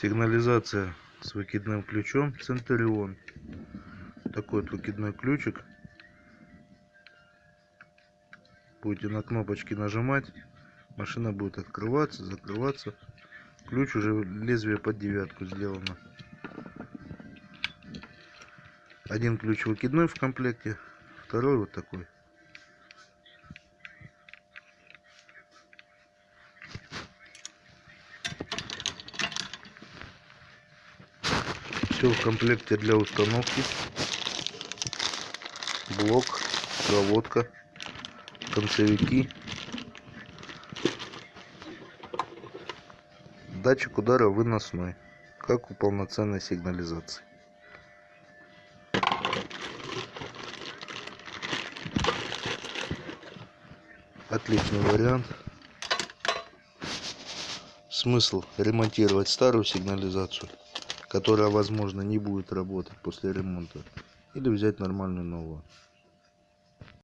Сигнализация с выкидным ключом Центурион. Такой вот выкидной ключик. Будете на кнопочки нажимать, машина будет открываться, закрываться. Ключ уже лезвие под девятку сделано. Один ключ выкидной в комплекте, второй вот такой. Все в комплекте для установки. Блок, проводка, концевики. Датчик удара выносной, как у полноценной сигнализации. Отличный вариант. Смысл ремонтировать старую сигнализацию которая возможно не будет работать после ремонта. Или взять нормальную новую